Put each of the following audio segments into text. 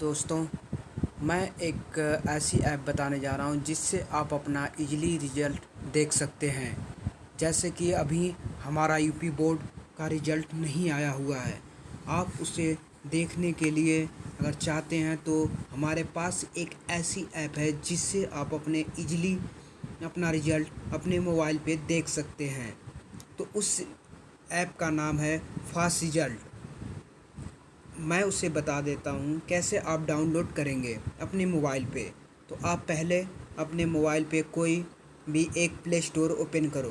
दोस्तों, मैं एक ऐसी ऐप बताने जा रहा हूँ जिससे आप अपना इजली रिज़ल्ट देख सकते हैं। जैसे कि अभी हमारा यूपी बोर्ड का रिज़ल्ट नहीं आया हुआ है। आप उसे देखने के लिए अगर चाहते हैं तो हमारे पास एक ऐसी ऐप है जिससे आप अपने इजली अपना रिज़ल्ट अपने मोबाइल पे देख सकते हैं। तो उस ऐप का नाम है फास्ट रिज़ल्ट मैं उसे बता देता हूँ कैसे आप डाउनलोड करेंगे अपने मोबाइल पे। तो आप पहले अपने मोबाइल पे कोई भी एक प्ले स्टोर ओपन करो।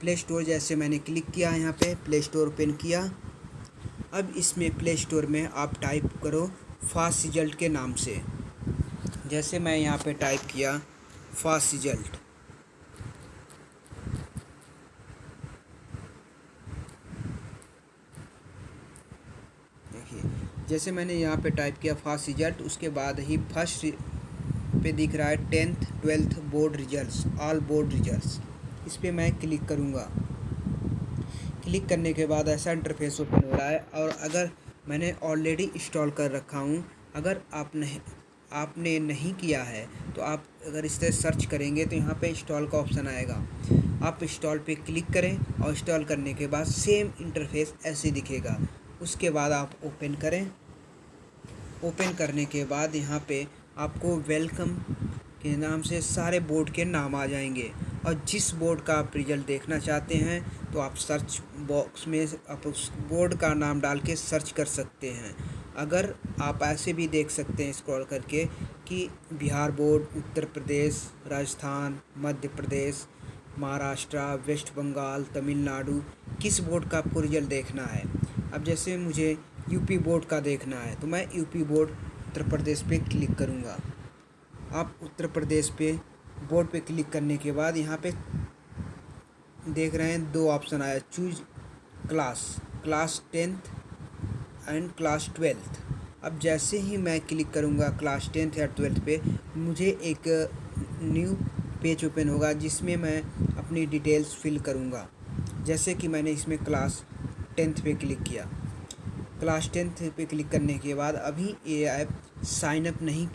प्ले स्टोर जैसे मैंने क्लिक किया यहाँ पे, प्ले स्टोर ओपन किया। अब इसमें प्ले स्टोर में आप टाइप करो फास्ट रिज़ल्ट के नाम से। जैसे मैं यहाँ पे टाइप किया फास्ट रिज़ल्ट देखिए जैसे मैंने यहाँ पे टाइप किया फास्ट रिज़ल्ट उसके बाद ही फ़र्स्ट पे दिख रहा है tenth twelfth board results all board results इस पर मैं क्लिक करूँगा। क्लिक करने के बाद ऐसा इंटरफेस ओपन हो रहा है और अगर मैंने ऑलरेडी इंस्टॉल कर रखा हूँ, अगर आप नहीं, आपने नहीं किया है तो आप अगर इस तरह सर्च करेंगे तो यहाँ पे इंस्टॉल का ऑप्शन आएगा। आप इंस्टॉल पे क्लिक करें और इंस्टॉल करने के बाद सेम इंटरफेस ऐसे दिखेगा। उसके बाद आप ओपन करें। ओपन करने के बाद यहाँ पे आपको वेलकम के नाम से सारे बोर्ड के नाम आ जाएँगे। और जिस बोर्ड का आप रिज़ल्ट देखना चाहते हैं तो आप सर्च बॉक्स में आप उस बोर्ड का नाम डाल के सर्च कर सकते हैं। अगर आप ऐसे भी देख सकते हैं स्क्रॉल करके कि बिहार बोर्ड उत्तर प्रदेश, राजस्थान, मध्य प्रदेश, महाराष्ट्र, वेस्ट बंगाल, तमिलनाडु, किस बोर्ड का आपको रिज़ल्ट देखना है? अब जैसे मुझे यूपी बोर्ड का देखना है तो मैं यूपी बोर्ड उत्तर प्रदेश पे क्लिक करूँगा। आप उत्तर प्रदेश पे बोर्ड पे क्लिक करने के बाद यहाँ पे देख रहे हैं दो ऑप्शन आया choose class class tenth and class twelfth अब जैसे ही मैं क्लिक करूँगा क्लास टेंथ या ट्वेल्थ पे, मुझे एक न्यू पेज ओपन होगा जिसमें मैं अपनी डिटेल्स फिल करूँगा। जैसे कि मैंने इसमें क्लास टेंथ पे क्लिक किया। क्लास टेंथ पे क्लिक करने के बाद अभी ये ऐप साइन अप नहीं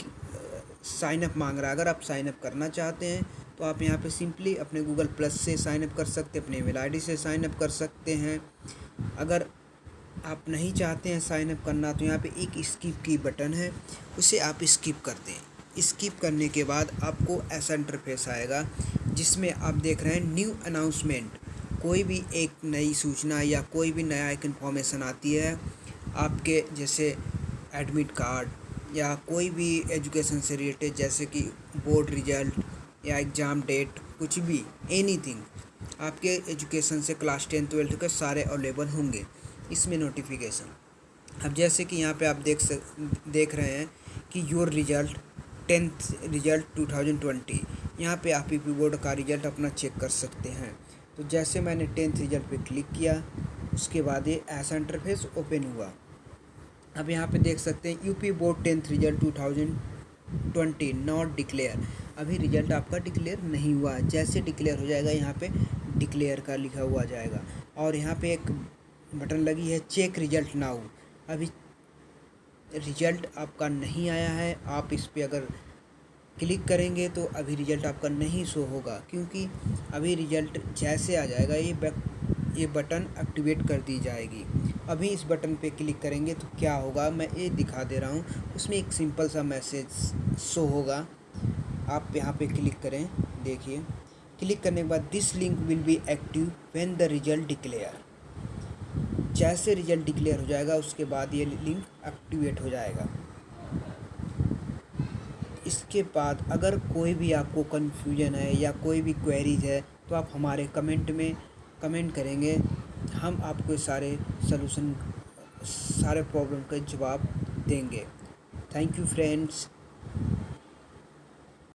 साइन अप मांग रहा है। अगर आप साइन अप करना चाहते हैं तो आप यहाँ पे सिंपली अपने गूगल प्लस से साइन अप कर सकते हैं, अपने ईमेल आईडी से साइन अप कर सकते हैं। अगर आप नहीं चाहते हैं साइन अप करना तो यहाँ पे एक स्किप की बटन है, उसे आप स्किप कर दें स्किप करने के बाद आपको ऐसा इंटरफेस आएगा, जिसमें आप देख रहे हैं न्यू अनाउंसमेंट कोई भी एक नई सूचना या कोई भी नया एक इन्फॉर्मेशन आती है, आपके जैसे एडमिट कार्ड या कोई भी एजुकेशन से रिलेटेड जैसे कि बोर्ड रिज़ल्ट या एग्ज़ाम डेट कुछ भी एनीथिंग आपके एजुकेशन से क्लास टेन ट्वेल्थ के सारे अवेलेबल होंगे इसमें नोटिफिकेशन अब जैसे कि यहाँ पे आप देख सक, देख रहे हैं कि योर रिज़ल्ट टेंथ रिज़ल्ट 2020 यहाँ पे आप पी बोर्ड का रिज़ल्ट अपना चेक कर सकते हैं। तो जैसे मैंने टेंथ रिज़ल्ट पे क्लिक किया, उसके बाद ये ऐसा इंटरफेस ओपन हुआ। अब यहाँ पे देख सकते हैं UP board tenth result two thousand twenty not declare अभी रिज़ल्ट आपका डिक्लेयर नहीं हुआ। जैसे डिक्लेयर हो जाएगा, यहाँ पे डिक्लेयर का लिखा हुआ जाएगा। और यहाँ पे एक बटन लगी है चेक रिज़ल्ट नाउ अभी रिज़ल्ट आपका नहीं आया है। आप इस पर अगर क्लिक करेंगे तो अभी रिज़ल्ट आपका नहीं शो होगा, क्योंकि अभी रिज़ल्ट जैसे आ जाएगा, ये बैक, ये बटन एक्टिवेट कर दी जाएगी। अभी इस बटन पे क्लिक करेंगे तो क्या होगा, मैं ये दिखा दे रहा हूँ, उसमें एक सिंपल सा मैसेज शो होगा। आप यहाँ पे क्लिक करें, देखिए। क्लिक करने के बाद this link will be active when the result declare. जैसे रिज़ल्ट डिक्लेयर हो जाएगा, उसके बाद ये लिंक एक्टिवेट हो जाएगा। इसके बाद अगर कोई भी आपको कन्फ्यूज़न है या कोई भी क्वेरीज है तो आप हमारे कमेंट में कमेंट करेंगे। हम आपको सारे सलूशन सारे प्रॉब्लम के जवाब देंगे। Thank you friends